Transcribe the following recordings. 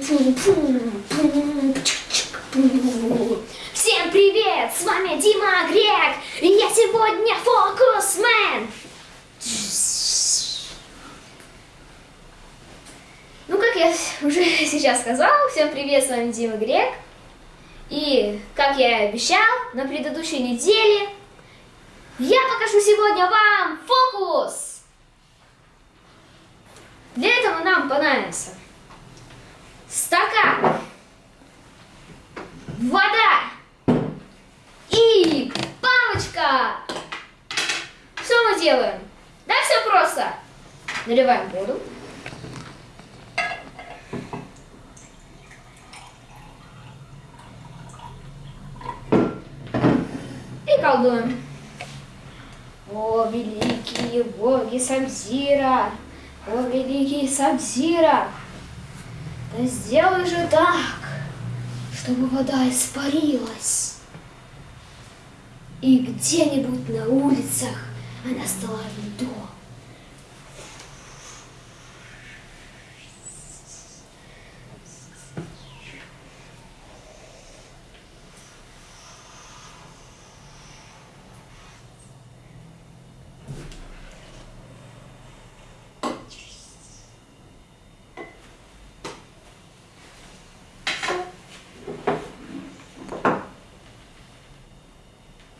Всем привет! С вами Дима Грек! И я сегодня фокусмен! Ну, как я уже сейчас сказал, всем привет, с вами Дима Грек. И, как я и обещал, на предыдущей неделе я покажу сегодня вам фокус! Для этого нам понадобится стакан, вода и палочка. Что мы делаем? Да, все просто. Наливаем воду. И колдуем. О, великие боги Самзира! О, великий Самзира! Да сделай же так, чтобы вода испарилась. И где-нибудь на улицах она стала льдом.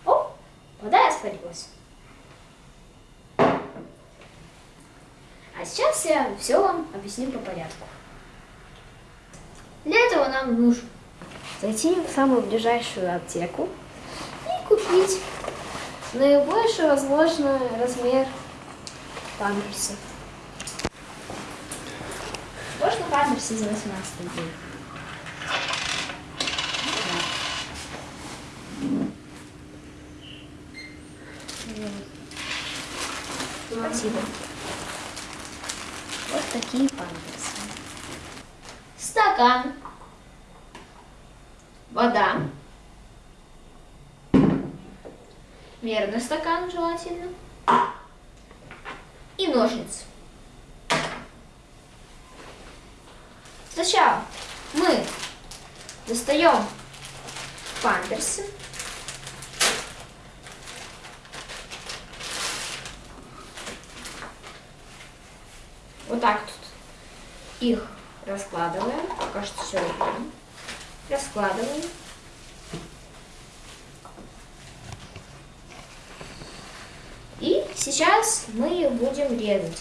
О, вода испарилась. А сейчас я все вам объясню по порядку. Для этого нам нужно зайти в самую ближайшую аптеку и купить наибольший возможный размер памперсов. Можно памперсы за 18 дней. Спасибо. Вот такие памперсы. Стакан. Вода. Мерный стакан желательно. И ножницы. Сначала мы достаем памперсы. Вот так тут их раскладываем. Пока что все видно. Раскладываем. И сейчас мы их будем резать.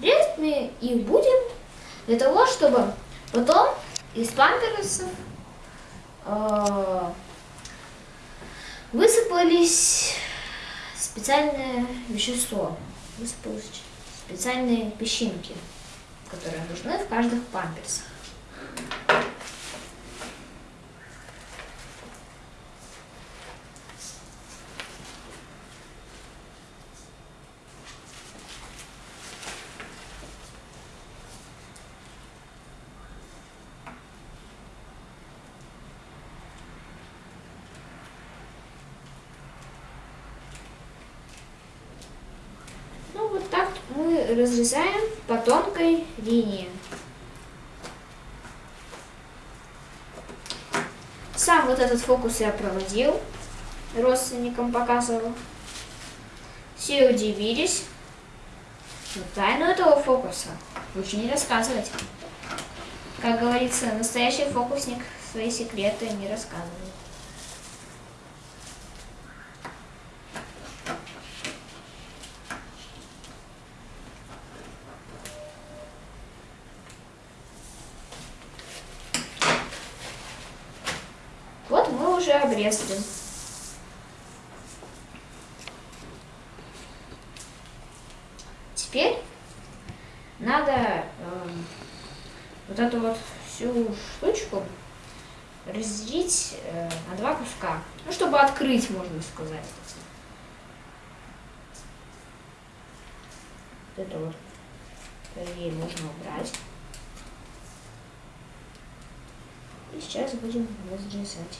Резать мы их будем для того, чтобы потом из памперсов э, высыпались специальное вещество. Высыпалось специальные песчинки, которые нужны в каждых памперсах. Ну вот так мы разрезаем по тонкой линии. Сам вот этот фокус я проводил, родственникам показывал. Все удивились. Но тайну этого фокуса лучше не рассказывать. Как говорится, настоящий фокусник свои секреты не рассказывает. Вот мы уже обрезали. Теперь надо эм, вот эту вот всю штучку разделить э, на два куска. Ну, чтобы открыть, можно сказать. Вот это вот ей можно убрать. И сейчас будем разрезать.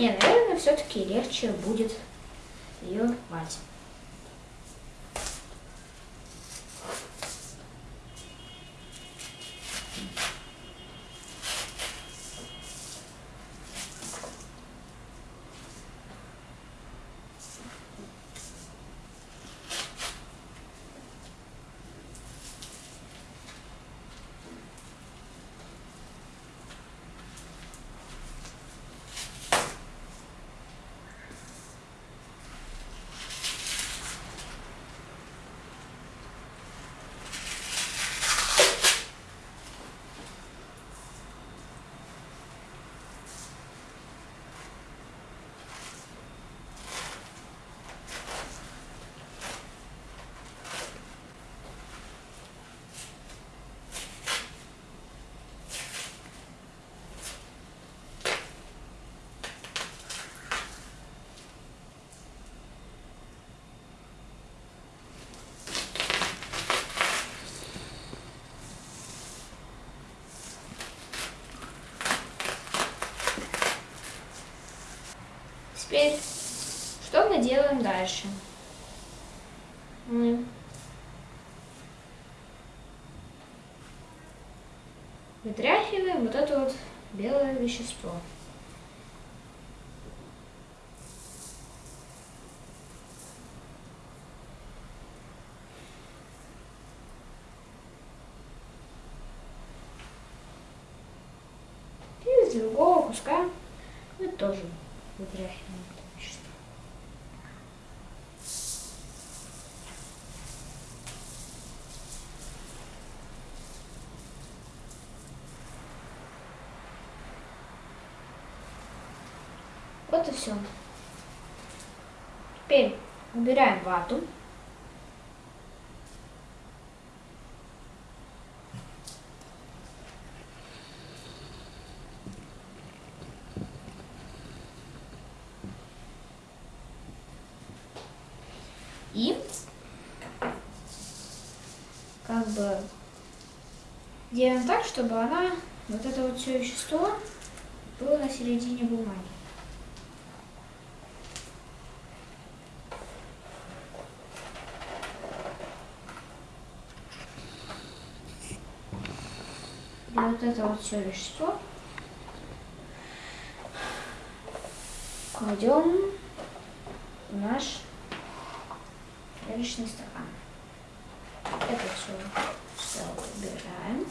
Не, наверное, все-таки легче будет ее мать. Делаем дальше? Вытряхиваем вот это вот белое вещество. И из другого куска мы тоже вытряхиваем это вещество. Вот и все. Теперь убираем вату. И как бы делаем так, чтобы она, вот это вот все вещество, было на середине бумаги. Вот это вот все вещество кладем в наш личный стакан. Это все, все убираем.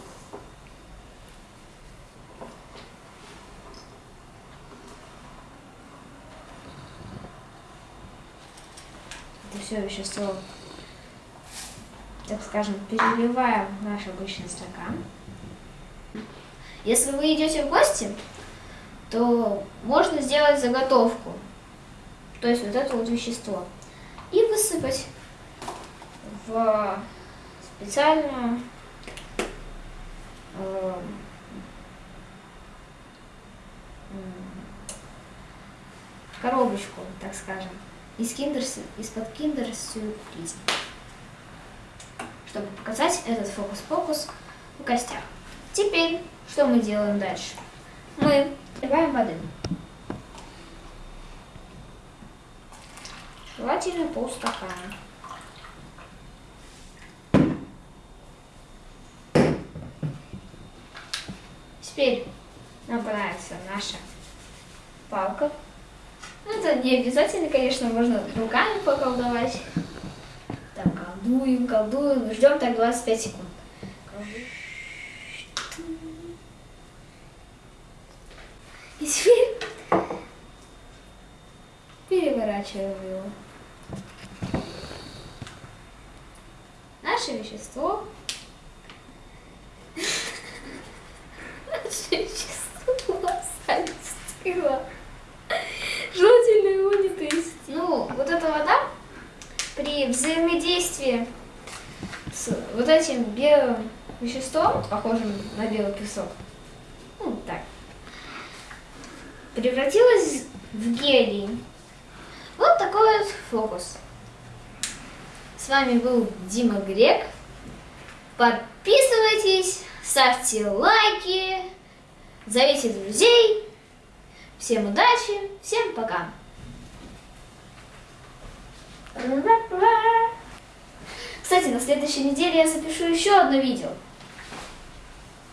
Это все вещество, так скажем, переливаем в наш обычный стакан. Если вы идете в гости, то можно сделать заготовку. То есть вот это вот вещество. И высыпать в специальную э, коробочку, так скажем, из киндер, из-под киндер сюрприза, чтобы показать этот фокус-фокус в гостях. Теперь, что мы делаем дальше? Мы наливаем воды. Желательно полстакана. Теперь нам понравится наша палка. Ну, это не обязательно, конечно, можно руками поколдовать. Так, колдуем, колдуем, ждем так 25 секунд. И теперь переворачиваем его. Наше вещество. Наше вещество остыло. Желательно его не трясти. Ну, вот эта вода при взаимодействии с вот этим белым веществом, похожим на белый песок, ну, так, превратилась в гелий. Вот такой вот фокус. С вами был Дима Грек. Подписывайтесь, ставьте лайки, зовите друзей. Всем удачи, всем пока. Кстати, на следующей неделе я запишу еще одно видео.